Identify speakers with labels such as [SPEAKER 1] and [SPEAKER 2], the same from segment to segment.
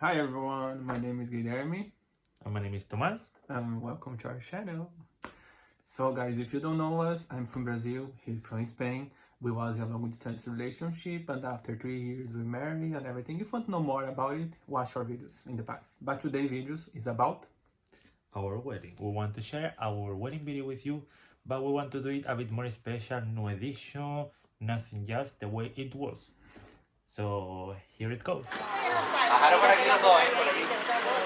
[SPEAKER 1] Hi everyone, my name is Guilherme
[SPEAKER 2] And my name is Tomás.
[SPEAKER 1] and welcome to our channel. So guys, if you don't know us, I'm from Brazil, he's from Spain. We was in a long distance relationship and after three years we married and everything. If you want to know more about it, watch our videos in the past. But today videos is about
[SPEAKER 2] Our wedding. We want to share our wedding video with you, but we want to do it a bit more special, no edition, nothing just the way it was. So here it goes.
[SPEAKER 3] Bajaron por aquí los dos, ¿eh? Por aquí.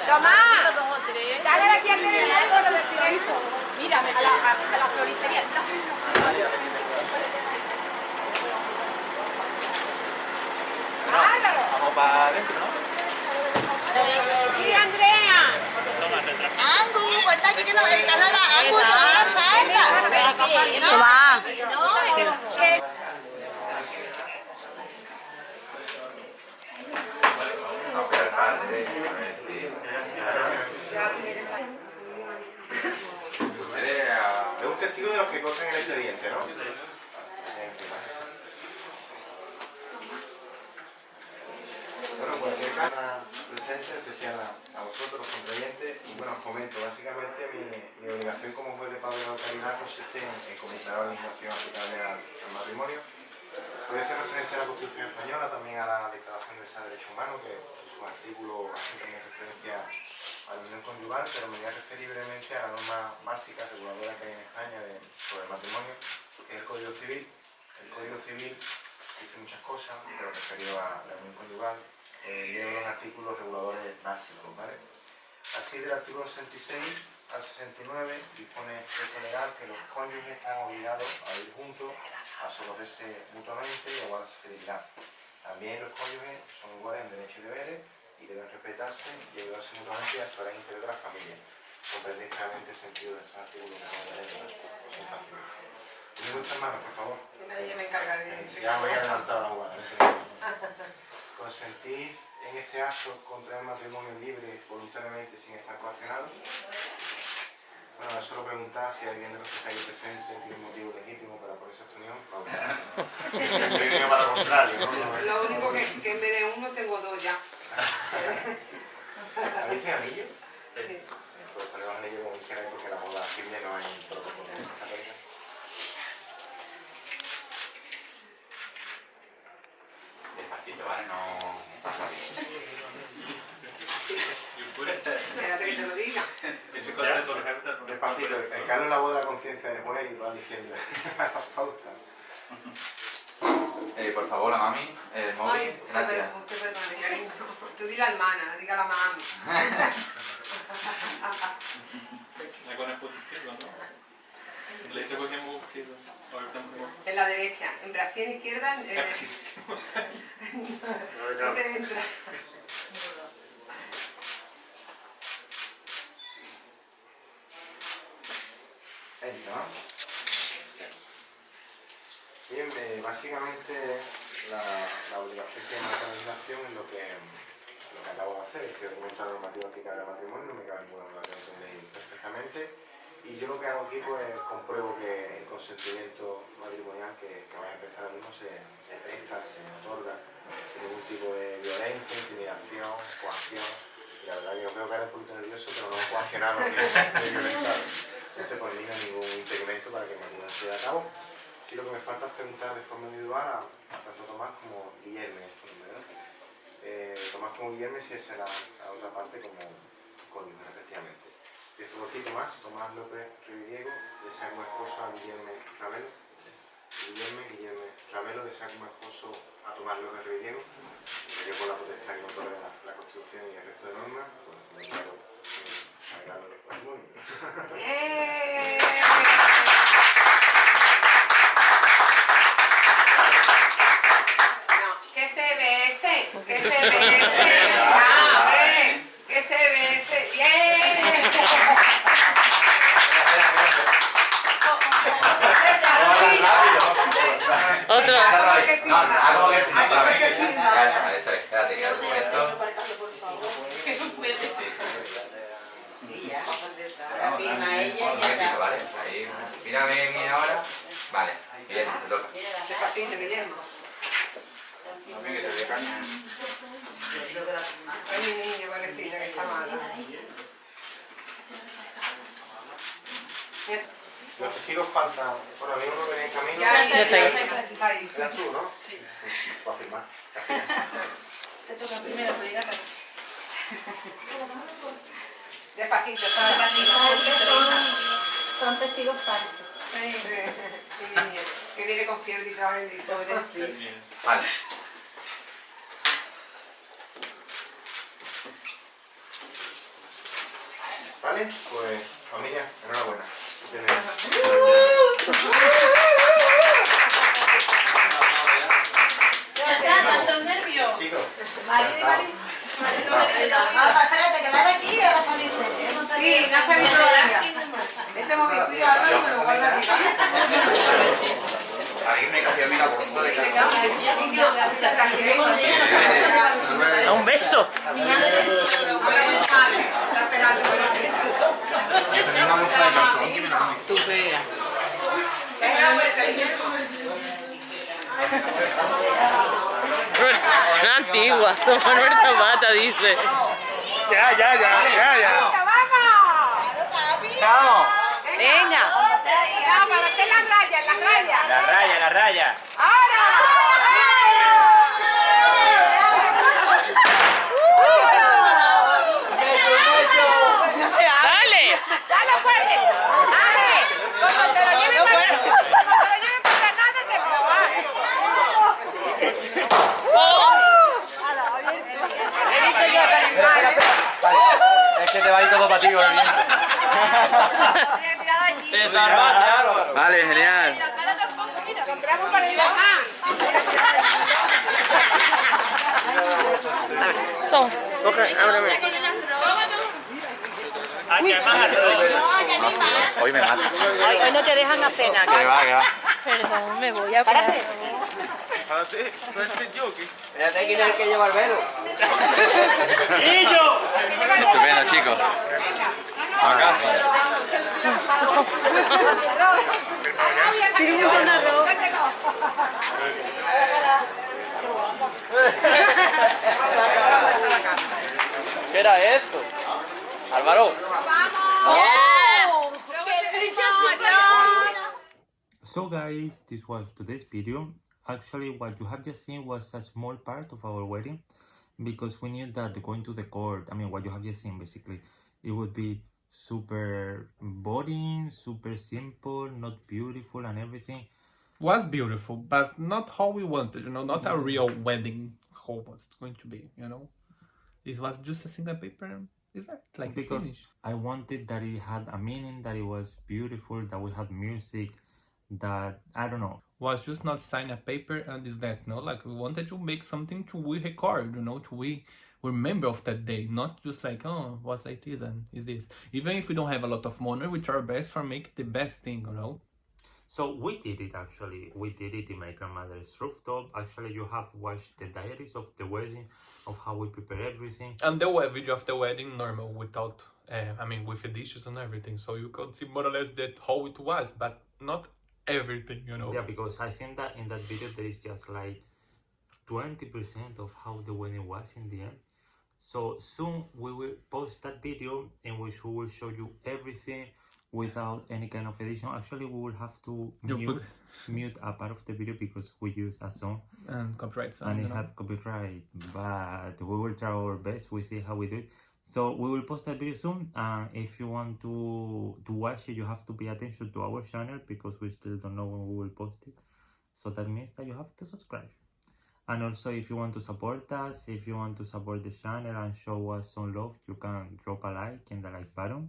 [SPEAKER 4] Tomás,
[SPEAKER 5] dos o tres.
[SPEAKER 4] dale aquí a tener algo de vestimento.
[SPEAKER 5] Mira, me-
[SPEAKER 4] A la, a, la floristería.
[SPEAKER 3] Vamos para adentro, ¿no?
[SPEAKER 4] Sí, Andrea.
[SPEAKER 6] Angu, pues está aquí que no me nada. Angu, te va a dar falta.
[SPEAKER 5] ¿Qué
[SPEAKER 6] va?
[SPEAKER 5] No,
[SPEAKER 6] Que
[SPEAKER 3] Usted es un testigo de los que cortan el expediente, ¿no? Bueno, cualquier cara presente, especial a, vosotros, los contrayentes, y bueno, os comento, básicamente mi, obligación como juez de paz de la localidad consiste en, en comentar la legislación aplicable al, matrimonio. Voy a hacer referencia a la Constitución Española, también a la Declaración de Derechos Humanos, que artículo hace también referencia a la unión conyugal, pero me voy a referir brevemente a la norma básica reguladora que hay en España sobre el matrimonio, que es el Código Civil. El Código Civil dice muchas cosas, pero referido a la unión conyugal, eh, los artículos reguladores básicos. Así del artículo 66 al 69 dispone texto legal que los cónyuges están obligados a vivir juntos, a socorrerse mutuamente y a guardarse fidelidad. También los cónyuges son iguales en derechos y deberes y deben respetarse y ayudarse mutuamente y actuar en interior de la familia. Comprendéis claramente el sentido de estos artículos que. Dime vuestras manos, por favor.
[SPEAKER 4] Yo me encargaré de
[SPEAKER 3] Ya voy a adelantar la jugada. ¿Consentís en este acto contraer matrimonio libre, voluntariamente, sin estar coaccionado? Bueno, eso lo preguntar si alguien de los que está ahí presente tiene un motivo legítimo para ponerse esta unión. No, no. Para lo contrario, ¿no?
[SPEAKER 4] Lo único que, que en vez de uno tengo dos ya.
[SPEAKER 3] ¿Habéis tenido anillo? Pues ponemos anillo como queráis porque la boda civil no hay protocolo.
[SPEAKER 7] Despacito, ¿vale? No...
[SPEAKER 4] Espérate que te lo diga.
[SPEAKER 3] Despacito, el Carlos la boda de la conciencia del juez y va diciendo la pauta.
[SPEAKER 7] Eh, por favor, la mami, el móvil,
[SPEAKER 4] Ay, usted
[SPEAKER 7] gracias.
[SPEAKER 4] usted perdone. Tú di la hermana, no diga la mami.
[SPEAKER 8] La con el izquierdo, ¿no? Le hice con el pulso izquierdo. Ahorita me
[SPEAKER 4] En la derecha. En Brasil izquierda, en el... no te entra.
[SPEAKER 3] Bien, eh, básicamente la, obligación que marca la legislación es lo que, lo que acabo de hacer. Estoy documentando la normativa aplicable al matrimonio, no me cabe ninguna duda que entendéis perfectamente. Y yo lo que hago aquí pues compruebo que el consentimiento matrimonial que, que vais a prestar ahora mismo se, se presta, se otorga sin ningún tipo de violencia, intimidación, coacción. Y la verdad que os veo que eres un poquito nervioso, pero no coaccionado ni ni violentado. Entonces por mí no hay ningún impedimento para que el matrimonio se lleve a cabo. Sí lo que me falta es preguntar de forma individual a, tanto Tomás como nombre, ¿no? Eh, Tomás como Guillermo si es la, otra parte como cónyuge, respectivamente. Empiezo por ti, Tomás. Tomás López Rividiego, desea como esposo a Guillermo Ravelo. Guillermo, Guillermo Ravelo, desea como esposo a Tomás López Rividiego. Yo por la potestad que otorga la, la Constitución y el resto de normas, pues me declaro eh, agrado del matrimonio.
[SPEAKER 4] ¡Eh! No, que se bese, que se bese, ya, hombre, que se bese, bien.
[SPEAKER 7] Otro.
[SPEAKER 4] Haz que
[SPEAKER 7] No,
[SPEAKER 4] firma.
[SPEAKER 7] hago que
[SPEAKER 4] Haz
[SPEAKER 7] otra vez.
[SPEAKER 4] que firma.
[SPEAKER 7] Vale, eso es. Espérate, que hago esto.
[SPEAKER 5] La y ya
[SPEAKER 7] momentito,
[SPEAKER 5] está.
[SPEAKER 7] ¿vale? Ahí, mírame bien ahora. Vale, bien, te toca.
[SPEAKER 4] Despacito, Guillermo.
[SPEAKER 8] que te dé caña.
[SPEAKER 4] Mi niño, que está mala.
[SPEAKER 3] Los testigos faltan. Bueno, había uno que venía en camino.
[SPEAKER 4] Ya,
[SPEAKER 5] Ya estoy.
[SPEAKER 4] Está ahí.
[SPEAKER 3] ¿Eras tú, no? Sí. Para firmar.
[SPEAKER 5] Te toca primero, pero ya
[SPEAKER 4] Despacito,
[SPEAKER 6] Porque
[SPEAKER 4] despacito.
[SPEAKER 6] son, son testigos falsos.
[SPEAKER 4] Sí, sí, que viene con fiebre y todo bendito.
[SPEAKER 7] Vale.
[SPEAKER 3] ¿Vale? Pues, familia, enhorabuena.
[SPEAKER 5] Tantos nervios.
[SPEAKER 3] Chicos,
[SPEAKER 6] Mari, Mari. Ah, espérate, que la de aquí va a salir.
[SPEAKER 4] Sí, no salido todavía. Este momento yo ahora me lo guardo aquí.
[SPEAKER 7] Alguien me cogió a mí la bolsa de cartón.
[SPEAKER 5] Un beso.
[SPEAKER 7] Tenía una bolsa de cartón que me la comí.
[SPEAKER 5] Tu
[SPEAKER 9] Una antigua, Manuel Zapata dice.
[SPEAKER 1] Ya, ya, ya, ya, ya.
[SPEAKER 7] ¡Chao!
[SPEAKER 9] Venga.
[SPEAKER 4] para hacer las rayas, las rayas.
[SPEAKER 7] La raya, la raya.
[SPEAKER 9] Dale.
[SPEAKER 4] ¡Dale fuerte! ¡Dale! Como te lo lleven para como te lo lleven para Granada, te He dicho yo que animal, ¿eh?
[SPEAKER 7] Es que te va a ir todo para ti, Vale, genial.
[SPEAKER 4] Compramos para el mamá.
[SPEAKER 9] Toma. Coge, ábreme.
[SPEAKER 7] Hoy me mata.
[SPEAKER 5] Hoy no te dejan hacer
[SPEAKER 7] Que
[SPEAKER 5] nada.
[SPEAKER 7] va, que va.
[SPEAKER 9] Perdón, me voy a parar.
[SPEAKER 7] Espérate, ¿quién es el que lleva el velo? Estupendo, chicos. Acá. ¿Qué era? Álvaro.
[SPEAKER 2] So guys, this was today's video. Actually, what you have just seen was a small part of our wedding because we knew that going to the court, I mean, what you have just seen basically, it would be super boring, super simple, not beautiful and everything.
[SPEAKER 1] Was beautiful, but not how we wanted, you know, not a real wedding how it was going to be, you know. It was just a single paper. Is that like
[SPEAKER 2] because
[SPEAKER 1] finished?
[SPEAKER 2] I wanted that it had a meaning, that it was beautiful, that we had music, that I don't know.
[SPEAKER 1] was just not sign a paper and is that no like we wanted to make something to we record you know to we remember of that day not just like oh what's like this and is this even if we don't have a lot of money we try our best for make the best thing you know
[SPEAKER 2] So we did it actually. We did it in my grandmother's rooftop. Actually, you have watched the diaries of the wedding, of how we prepare everything.
[SPEAKER 1] and the video of the wedding normal without uh, i mean with the dishes and everything so you could see more or less that how it was but not everything you know
[SPEAKER 2] Yeah, because I think that in that video there is just like 20% of how the wedding was in the end. So soon we will post that video in which we will show you everything without any kind of edition. Actually, we will have to mute, mute a part of the video because we use a song
[SPEAKER 1] and copyright sound,
[SPEAKER 2] and
[SPEAKER 1] you
[SPEAKER 2] it
[SPEAKER 1] know?
[SPEAKER 2] had copyright, but we will try our best. We see how we do it. So we will post that video soon. And if you want to to watch it, you have to pay attention to our channel because we still don't know when we will post it. So that means that you have to subscribe. And also, if you want to support us, if you want to support the channel and show us some love, you can drop a like in the like button.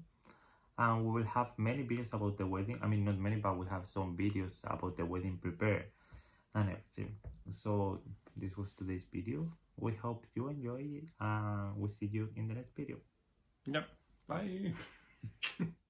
[SPEAKER 2] And we will have many videos about the wedding. I mean, not many, but we have some videos about the wedding prepared and everything. So this was today's video. We hope you enjoy it and we'll see you in the next video.
[SPEAKER 1] Yep. Bye.